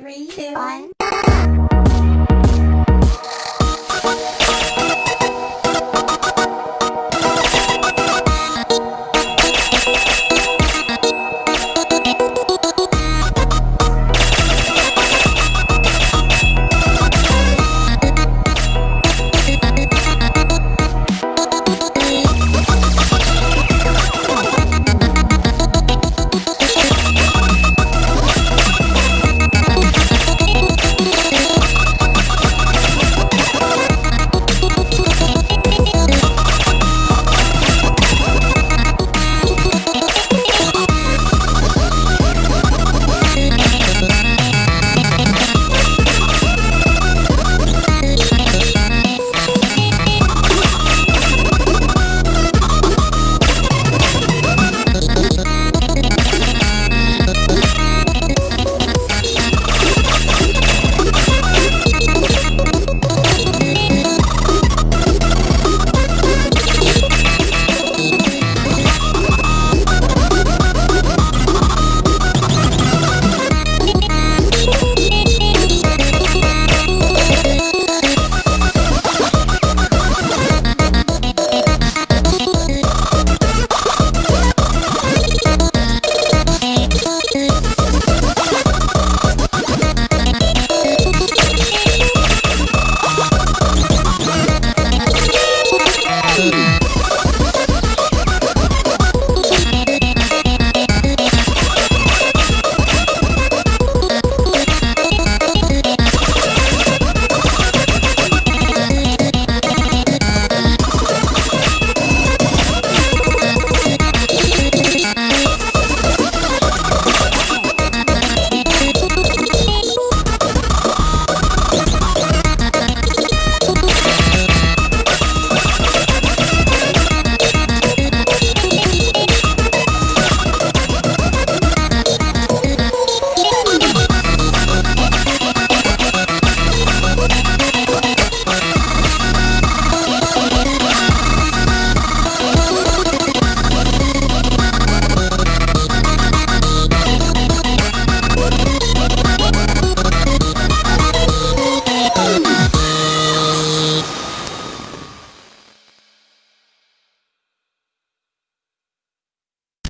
Three, two, one.